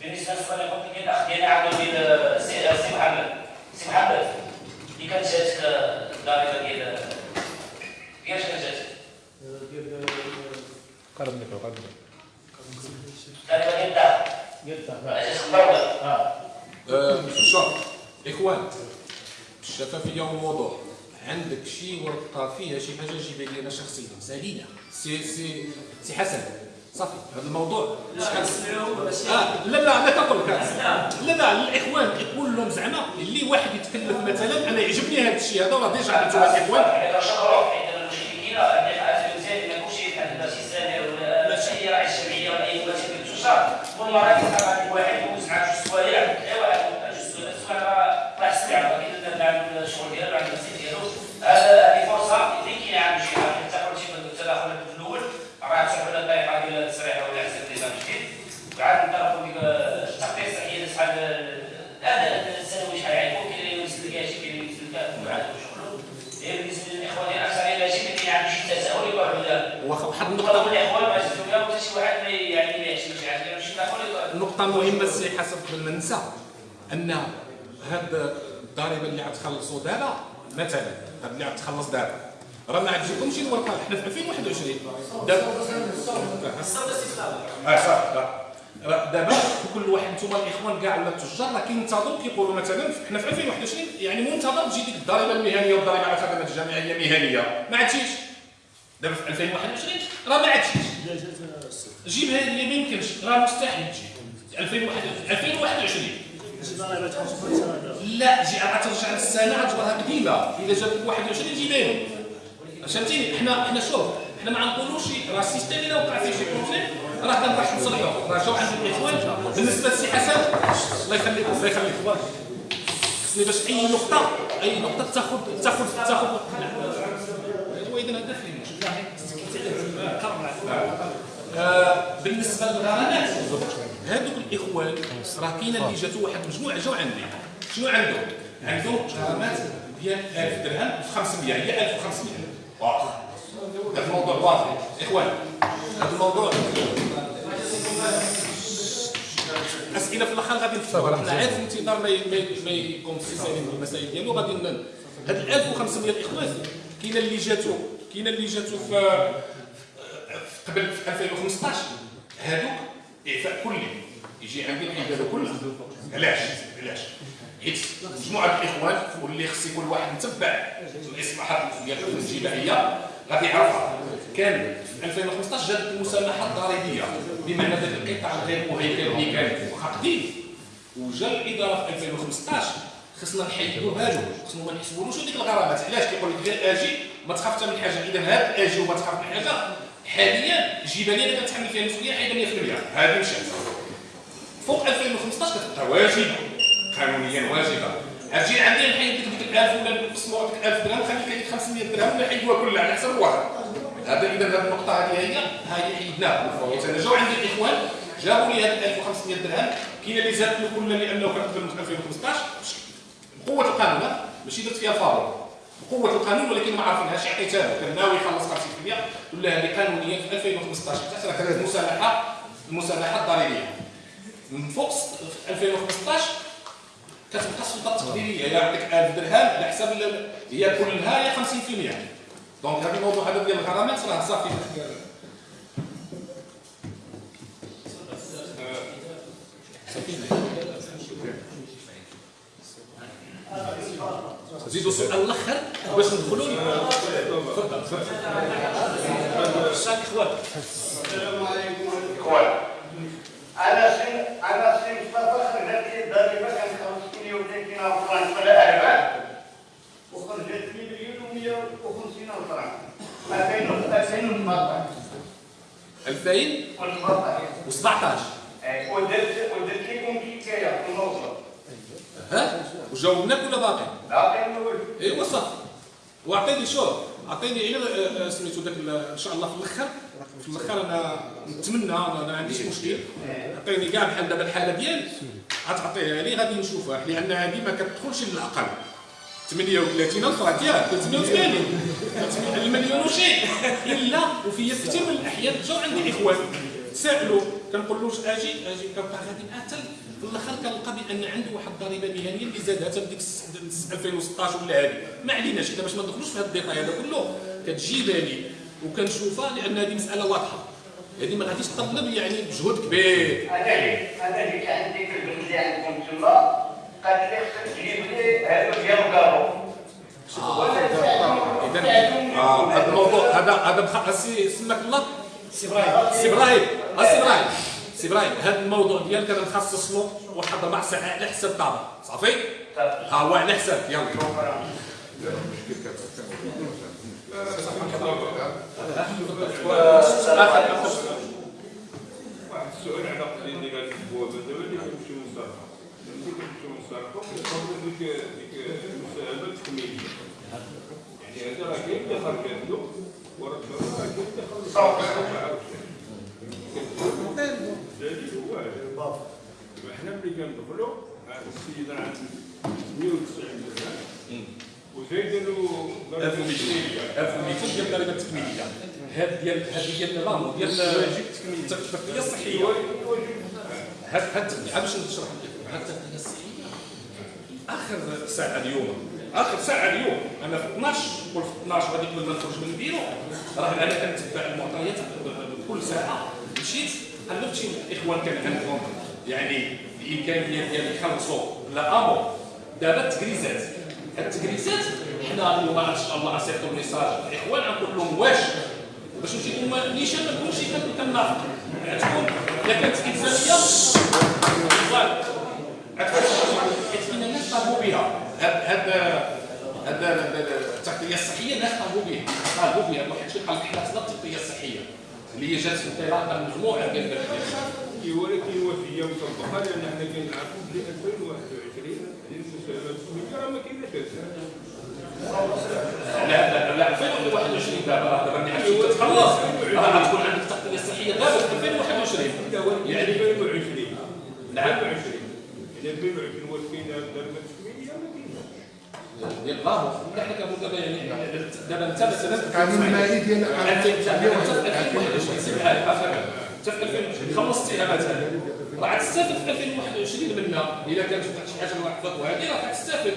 Speaker 2: بالنسبة للسؤال اللي قلت لك الاخ ديالنا عنده ديال سي سي محمد سي محمد اللي كانت جاتك الضريبه ديال كيفاش كانت جاتك؟ الضريبه ديال الدار جاتك مبروده
Speaker 1: آه، شوف اخوان الشفافيه والوضوح عندك شي ورقه فيها شي حاجة شخصيا سالينا سي سي سي حسن. صافي. هذا الموضوع. شحال آه لا لا أنا كنقول لك لا لا. الإخوان كيقول لهم زعما اللي واحد يتكلف مثلا أنا يعجبني هذا الشيء هذا راه ديجا عملتوا الاخوان
Speaker 2: هذا شهر حيت المشكلة اللي حاجة مزيان ما كلشي بحال هذا شي سامر ولا شي راعي الجمعية ولا أي واحد في شهر والله راه كيتحط عند واحد يوز مع جوج سوايع واحد جوج سوايع السلعه كاين عند الشغل ديالو عند المسير ديالو هذا هذه فرصه اللي كاين عند شي حاجة حتى قلتي في التداخل في الأول راه تسحب لنا الطريقة ديال التصريح ولا حساب النظام الجديد وعاد نطرقوا ديك التقدير الصحيه شحال هذا السنوي شحال يعيبوا كاين اللي يمثل كاع شي كاين اللي يمثل كاع وعاد شغله هي بالنسبة للاخوان ديال الاكثر إلى شي كاين عنده شي تساؤل يقول هذا
Speaker 1: واخا واحد
Speaker 2: نقطه
Speaker 1: النقطه
Speaker 2: الاخوان ما شفتوا كاع حتى شي واحد ما يعني ما يحشمش يعني شي تداخل يقول
Speaker 1: نقطة مهمة سي حسب قبل ما ننسى أن هاد الضريبة اللي غتخلصوا دابا مثلا هاد اللي غتخلص دابا راه ما عتجيكمش الورقة. حنا في 2021 دابا آه راه دابا كل واحد نتوما الإخوان كاع ولا التجار راه كينتظروا كيقولوا مثلا حنا في 2021 يعني منتظر تجي ديك الضريبة المهنية والضريبة على الخدمات الجامعية مهنية. ما عادش دابا في 2021 راه ما عادش جيبها لي ما يمكنش راه مستحيل تجي. 2021 2021 لا جي ترجع للسنه غتجبرها قديمة. إذا جابت 21 جيبها لي فهمتيني؟ حنا حنا شوف حنا ما غنقولوش راه ال système إلا وقع فيه شي problème راه كنروح نصلحوه راه جاو عند الاخوان بالنسبة للسي حسن الله يخليك الله يخليك. خصني باش أي نقطه أي نقطة تاخذ تاخذ تاخذ هو اذا هذا فين آه، بالنسبة للغرامات هذوك الإخوان راه كاينة اللي جاتو واحد المجموعه جاو عندي. شنو عندهم؟ عندهم غرامات ديال 1000 درهم في 500 هي 1500 واضح هذا الموضوع واضح. إخوان هذا الموضوع أسئلة في الآخر غادي نفتحوا. حنا عارف الانتظار ما ما في المسائل ديالو غادي هاد ال 1500 الإخوان كاينة اللي جاتو كاينة اللي جاتو في قبل في 2015 هادوك إعفاء كلي. يجي عندي الحيدانه كلها علاش؟ علاش؟ حيت مجموعة الإخوان واللي خص يكون واحد متبع. الاصلاحات ديال الجبائيه غادي يعرفها. كان في 2015 جات المسامحة الضريبية. بمعنى ذاك القطاع غير مهيكل اللي كان قديم وجا الإدارة في 2015 خصنا نحيدوها له خصنا ما نحسبولوش ديك الغرامات علاش كيقول لك غير أجي ما تخاف حتى من حاجة. إذا هاد الاجي وما تخاف من حاجة حاليا الجبالية اللي كتحمل فيها المسؤولية حيدها 100% هذه مشات. فوق 2015 كتبقى واجبة. قانونيا واجبة. أجي عندي نحيد لك ديك 1000 ولا نقسموا لك 1000 درهم خليك لك 500 درهم ولا حيدوها كلها على حسب الواحد هذا إذا هذه النقطة هذه هي هي حيدناها. أنا جاو عندي الإخوان جابوا لي هاد 1500 درهم. كاين اللي زادت له كل لأنه كتقدر من 2015 بقوه القانون؟ ماشي درت فيها فاضل. بقوه القانون ولكن ما عارفينهاش عطيتها كان ناوي يخلص 50% ولا هذه قانونيا في 2015 حتى كانت المسامحه المسامحه الضريبية. من فوق 2015 كتبقى السلطة التقديريه يعطيك 1000 درهم على حساب هي كلها هي 50% دونك هذا الموضوع هذا ديال الغرامات راه صافي. زيدوا سؤال الأخر باش ندخلوا تفضل
Speaker 4: السلام عليكم. اخوان أنا سن أنا سن مصطفى خرجت لي الضريبه كان 5 مليون كاين فرنك ولا وخرجت لي مليون و150 فرنك 2014
Speaker 1: 2017
Speaker 4: 14 ودرت ودرت لكم حكايه في الموضوع
Speaker 1: ها؟ وجاوبناك ولا باقي؟
Speaker 4: باقي نقول
Speaker 1: إيوا صافي. واعطيني شوف اعطيني غير آه، آه، سميتو داك إن شاء الله في الآخر في الآخر أنا نتمنى أنا ما عنديش مشكل. اعطيني كاع بحال دابا الحالة ديالي. غتعطيها لي غادي نشوفها لأن هذه ما كتدخلش للعقل. 38 ألف راه ديال 380 المليون وشيء إلا وفي كثير من الأحيان جاو عندي اخوان سألوا كنقول له واش أجي أجي كنبقى غادي حتى الآخر كنلقى بان عنده واحد الضريبه مهنيه اللي زادها حتى الس- 2016 ولا هذه ما عليناش اذا باش ما ندخلوش في هذا ال détail هذا كله. كتجي بالي وكنشوفها لأن هذه مسألة واضحة. هذه ما غاديش تطلب يعني مجهود كبير.
Speaker 4: كان عندي في البلد اللي عندكم تما قال لي خصك تجيب لي هذا ديال الكارو
Speaker 1: اذا آه، هذا الموضوع هذا هذا سي سماك الله. سي إبراهيم. سي إبراهيم. آه، سي إبراهيم. سي إبراهيم هذا الموضوع ديالك أنا نخصص له واحد ربع ساعة على حساب طابع صافي ها هو على حساب يلا.
Speaker 3: واحد السؤال على قضية اللي قالت البوابة دابا اللي كنمشيو نصرفوا ملي كنمشيو نصرفوا كنصرفوا ديك ديك المساهمة التكميلية يعني هذا راه كاين اللي خرجت له وراه راه كاين اللي خرجت الدليل هو حنا ملي كندخلوا هذا السيد راه عنده 190 درهم وزايدين له
Speaker 1: 1200 1200 ديال الضريبه التكميليه هاد ديال هذه ديال التغطيه الصحيه هاد هاد هاد نشرح لك هاد التغطيه الصحيه اخر ساعه اليوم اخر ساعه اليوم أنا في 12 قول في 12 غادي نخرج من البيرو راه أنا كنتبع المعطيات كل ساعه مشيت قلبت شي اخوان كان عندهم؟ يعني الامكانيه ديال يخلصوا لا امو دابا التكريزات. التكريزات حنا اليوم ان شاء الله غنصيفطوا message للاخوان غنقول لهم واش؟ باش نجيكم نيشان ما نكونش كن- كنافق غتكون إلا كانت فوالا حيت كاين الناس طالبوا بها. هاد هاد التغطية الصحية الناس طالبوا بها. طالبوا بها. واحد الشيء قال لك حنا التغطية الصحية. اللي هي جات في انطلاقه مجموعه ديال البلديات
Speaker 3: ولكن وفيه مطبقه لأن حنا كنعرفوا بلي 2021 هذه المساهمه التكميليه راه ما كايناش
Speaker 1: لا لا لا 2021 دابا دابا ملي عرفتي تتخلص راه غتكون عندك التغطيه الصحيه دابا في 2021
Speaker 3: يعني 2020
Speaker 1: نعم
Speaker 3: 2020 يعني 2020 واش كاين الضريبه التكميليه ما كايناش
Speaker 1: الله حنا كنقول دابا يعني دابا انت مثلا
Speaker 5: القانون المالي ديال
Speaker 1: انت في 2021 سيب هاي اخر انت في 2020 خلصتيها مثلا راه غتستافد في 2021 منها الا كانت واحد شي حاجة واحد وهذه راه غتستافد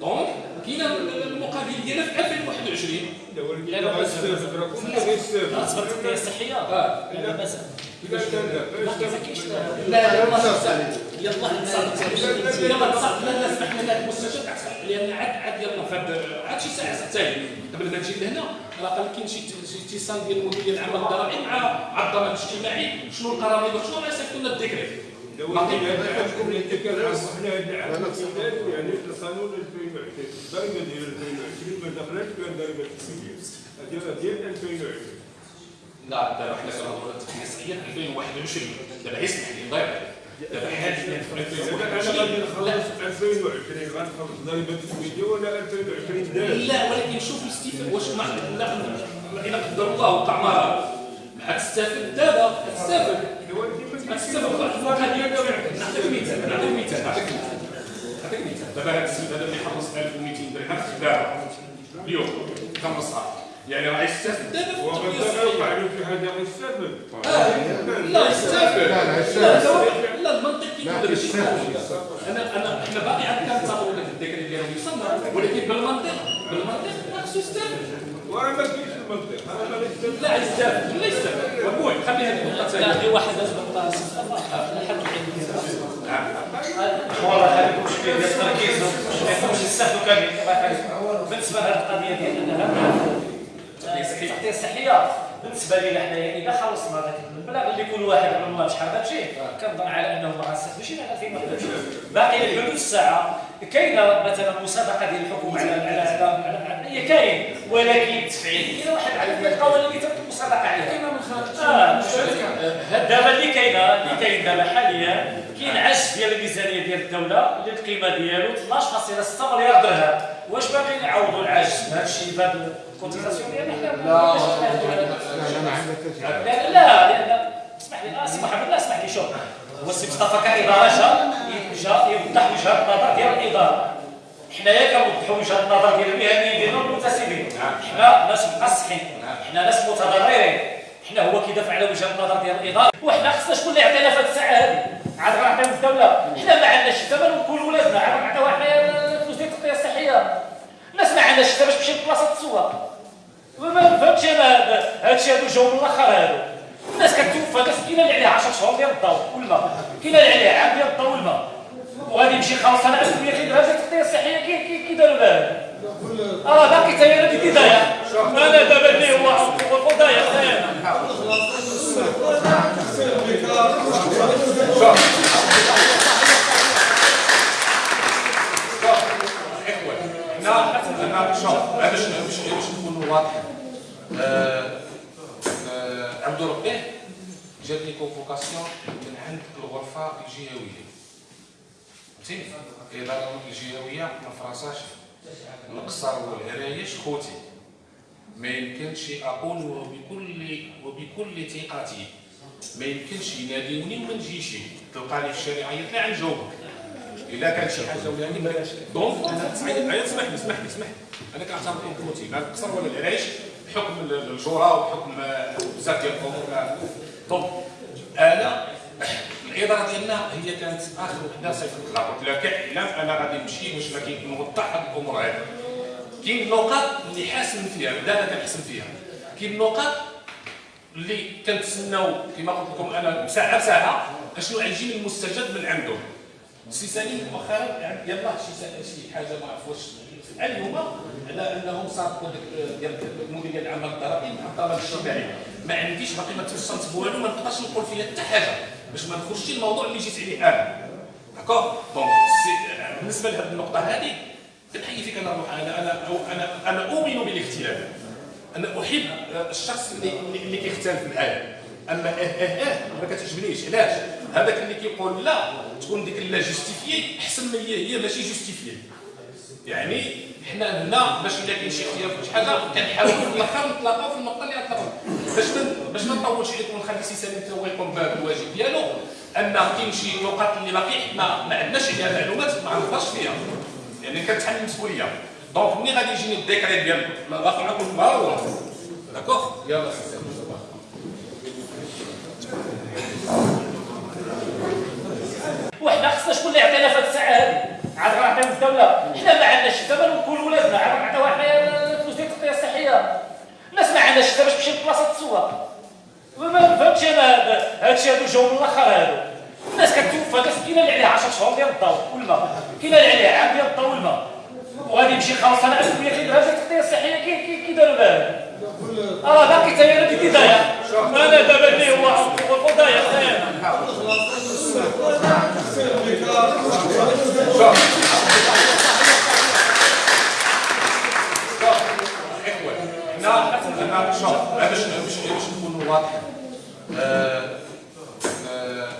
Speaker 1: دونك كاينة المقابل ديالها في 2021
Speaker 3: لا ولكن
Speaker 7: لا،
Speaker 3: لا
Speaker 7: لا،
Speaker 3: غيستافد راه كلنا غيستافد
Speaker 7: اصبر التغطيه الصحيه
Speaker 1: آه.
Speaker 7: لا باس
Speaker 3: كيفاش كان
Speaker 7: ما كيفكيش
Speaker 1: لا يلا يلا تصل لا لا سمحنا لك المستشفى تعصب لأن عاد عاد يلا فهاد عاد شي ساعه ساعتين قبل ما تجي لهنا راه قال كاين شي اتصال ديال مدير العمل الضرائب مع الضمان الاجتماعي شنو القراميط وشنو راه يصيفطوا لنا
Speaker 3: يعني القانون 2020 الضريبه ديال 2020 ما دخلتش في الضريبه التسويقيه هذه ديال 2020
Speaker 1: لا دابا حنا كنهضروا في 2021 دابا يسمح لي ضيع دابا حاليا في
Speaker 3: اذا أنا غادي
Speaker 1: 2021 لا
Speaker 3: نخلص 2020 غنخلص الضريبه التسويقيه ولا 2020 داز
Speaker 1: لا ولكن شوف الاستفاده واش مع لا إلا قدر الله وقع مرض ما تستافد دابا تستافد تستافد واحد القضية نعطيك مثال نعطيك مثال نعطيك مثال نعطيك مثال. دابا هذا السيد هذا اللي خلص 1200 درهم دابا اليوم خلصها يعني راه في
Speaker 3: وقد وقع له شي حاجة غيستافد
Speaker 1: لا يستافد
Speaker 5: لا، لا،
Speaker 1: المنطق ماشي
Speaker 5: يستافد
Speaker 1: أنا انا إحنا باقي عندنا كنتصاوروا لك الدكاتره ديالهم يصنع ولكن بالمنطق بالمنطق خاصو يستافد
Speaker 3: وراه ما كاينش المنطق أنا ما
Speaker 1: لا يستافد لا يستافد وبوي خلي هذه النقطه ثانية
Speaker 7: لا في واحد لازم نقطع لحد
Speaker 1: نعم
Speaker 7: والله هذا مشكل ديال التركيز ما يكونش يستافدوا كامل بالنسبة لهذه القضية ديال انها الصحيه بالنسبة لنا حنايا اذا خلصنا ذاك المبلغ اللي كل واحد قبل ما شحال غتجي كنظن على أنه ما غنستافدوش إلى 2021 باقي لحدود الساعة. كاينة مثلا مسابقة ديال الحكومة على على هذا هي كاين ولكن تفعيليا واحد عدد القوانين اللي كاينة من خارج دابا اللي كاينة اللي كاين دابا حاليا كاين عجز ديال الميزانيه ديال الدولة اللي القيمه ديالو 12.6 مليار درهم واش باغيين يعوضوا العجز بهذا الشيء بهذا ال cotisation ديالنا حنا
Speaker 1: لا.
Speaker 5: لا لا
Speaker 7: لأن اسمح لي آه، محمد لا اسمح لي شوف هو السي مصطفى كاداره جا جا يوضح وجهه النظر ديال الاداره حنايا كنوضحوا وجهه النظر ديال المهنيين ديالنا والمنتسبين حنا ناس مقصحين حنا ناس متضررين. حنا هو كيدافع على وجهه النظر ديال الإدارة. وحنا خصنا شكون اللي يعطينا في هذه الساعة هذه عاد غنعطيو الدولة. حنا ما عندناش الثمن ونقول ولادنا عاد نعطيوها حنايا الفلوس ديال التغطيه الصحية. الناس ما عندهاش حتى باش تمشي لبلاصه تسوق ما فهمتش أنا هذا هادشي هادو جاو من الأخر هادو. الناس كتوفى ناس كاينة اللي عليها 10 شهور ديال الضوء والماء. كاينة اللي عليها عام ديال الضوء والماء. وغادي يمشي أنا 1200 درهم ديال التغطيه الصحيه كي كي كي داروا لها آه باقي هي اللي ضايع أنا دابا اللي هو ضايع
Speaker 1: حنا حنا شوف باش باش باش نكونوا واضحين عبد ربي جاتني كونفوكاسيون من عند الغرفة الجهوية. فهمتي الاداره الجهويه ما فرنساش. القصر والعرايش خوتي. ما يمكنش أقول وبكل وبكل ثقتي. ما يمكنش يناديوني وما نجيش. تلقى لي في الشارع عيط لي غنجاوبك إلا كان شي حاجة ولا يعني donc عيط اسمح لي اسمح لي اسمح لي. أنا كنعتبركم خوتي لا القصر ولا العرايش بحكم الجورة وبحكم بزاف ديال الأمور donc أنا الاداره ديالنا هي كانت آخر وحده صيفط لها قلت لها كاعلام أنا غادي نمشي باش ما نوضح هذه الأمور هذه كاين نقاط اللي حاسم فيها بدانا كنحسم فيها. كاين نقاط اللي كنتسناو كما قلت لكم أنا ساعه بساعة أشنو غيجي المستجد من عندهم. سي سليم مؤخرا يلاه شي شي حاجة ما عرف واش اليوم على أنهم صادقوا ديال المديريه العامه للضرائب مع الطلب الاجتماعي ما عنديش باقي ما توصلت والو ما نقدرش نقول فيها حتى حاجة. باش ما ندخلش الموضوع اللي جيت عليه أنا. d'accord donc سي- بالنسبة لهذه النقطة هذه كنحيي فيك أنا روح أنا أنا أنا أنا أؤمن بالاختلاف أنا أحب الشخص اللي اللي كيختلف معايا أما آه آه آه ما كتعجبنيش. علاش؟ هذاك اللي كيقول لا تكون ديك لا justifiée أحسن ما هي هي ماشي justifiée يعني حنا هنا باش الا كاين شي اختلاف شي حاجة كنحاولوا في الآخر نتلاقاو في النقطه اللي غنتلاقاو باش ما باش ما نطولش عليكم ونخلي سي سليم حتى هو يقوم بهذا الواجب ديالو. ان كاين شي نقاط اللي باقي حنا ما عندناش عليها معلومات ما عرفناش فيها. يعني كنتحمل المسؤوليه donc ملي غادي يجيني ال décret ديال باقي نقول ما هو d'accord يلا. سي سليم
Speaker 7: وحنا خصنا شكون اللي يعطينا في هذه الساعة هذه؟ عاد غنعطيو الدولة. حنا ما عندناش الثمن ونقول ولادنا عاد غنعطيوها حنايا الفلوس ديال التغطيه الصحية. الناس ما عندهاش حتى باش تمشي لبلاصه تسوق ما فهمتش أنا هادشي هادو جاو من الأخر هادو الناس كتوفى كاينة اللي عليها 10 شهور ديال الضوء والماء. كاينة اللي عليها عام ديال الضوء والماء. وغادي يمشي خلاص أنا عندي 200 درجه التغطيه الصحيه كي كي داروا لها آه باقي حتى أنا في البدايه أنا دابا اللي هو الفضايا هنا
Speaker 1: هنا شوف باش باش باش نكونوا واضحين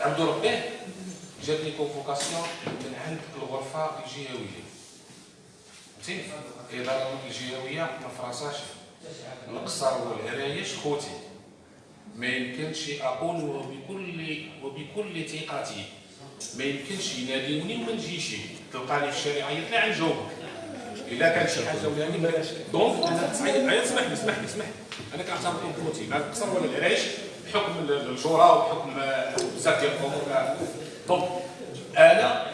Speaker 1: عبد ربي جاتني كونفوكاسيون من عند الغرفه الجهويه فهمتي الاداره الجهويه ما فرنساش القصر والعرايش خوتي. ما يمكنش أقول وبكل وبكل ثقتي. ما يمكنش يناديوني وما نجيش. تلقاني في الشارع عيط لي غنجاوبك إلا كان شي حاجة ولا يعني donc أنا اسمح لي اسمح لي اسمح لي. أنا كنعتبركم خوتي. لا القصر ولا العرايش بحكم الجورة وبحكم بزاف ديال الأمور. donc أنا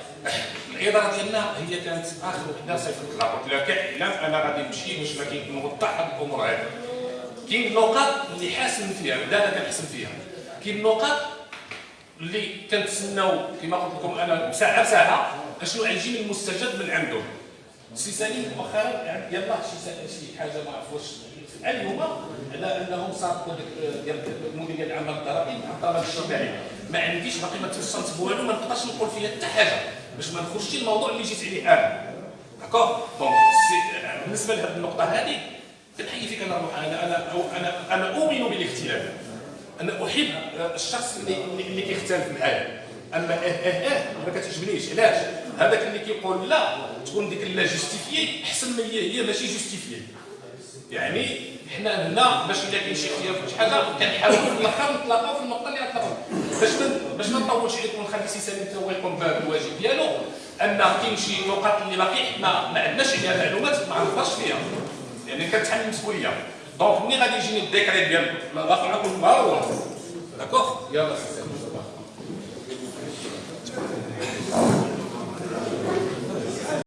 Speaker 1: الاداره ديالنا هي كانت آخر وحده صيفط لها قلت لها كاعلام أنا غادي نمشي باش ما كاين نوضح هاد الأمور هادي كاين النقاط اللي حاسم فيها أنا كنحسم فيها كاين النقاط اللي كنتسناو كما قلت لكم أنا ساعه بساعه اشنو غيجي المستجد من عندهم سي سليم مؤخرا يلاه شي شي حاجة ما عرف واش اليوم على انهم صاروا ديال المدير ديال العمل الضريبي مع الضرائب الاجتماعي ما عنديش باقي ما توصلت والو ما نقدرش نقول فيها حتى حاجة باش ما نخرجش الموضوع اللي جيت عليه أنا. d'accord donc بالنسبة لهذه النقطة هذه كنحيي فيك أنا أنا أنا أنا أنا أؤمن بالاختلاف أنا أحب الشخص اللي اللي كيختلف معايا. أما آه آه آه ما كتعجبنيش. علاش؟ هذاك اللي كيقول لا تكون ديك لا justifiée أحسن ما هي هي ماشي justifiée يعني حنا هنا باش الا كاين شي اختلاف شي حاجة كنحاولوا في الآخر نتلاقاو في النقطه اللي غنتلاقاو باش باش ما نطولش عليكم ونخلي سي سليم حتى هو يقوم بالواجب ديالو أن كاين شي نقاط اللي باقي حنا ما عندناش عليها معلومات ما عرفناش فيها. يعني كتحمل المسؤوليه donc ملي غادي يجيني ال décret ديال الآخر نكون مهار d'accord يلا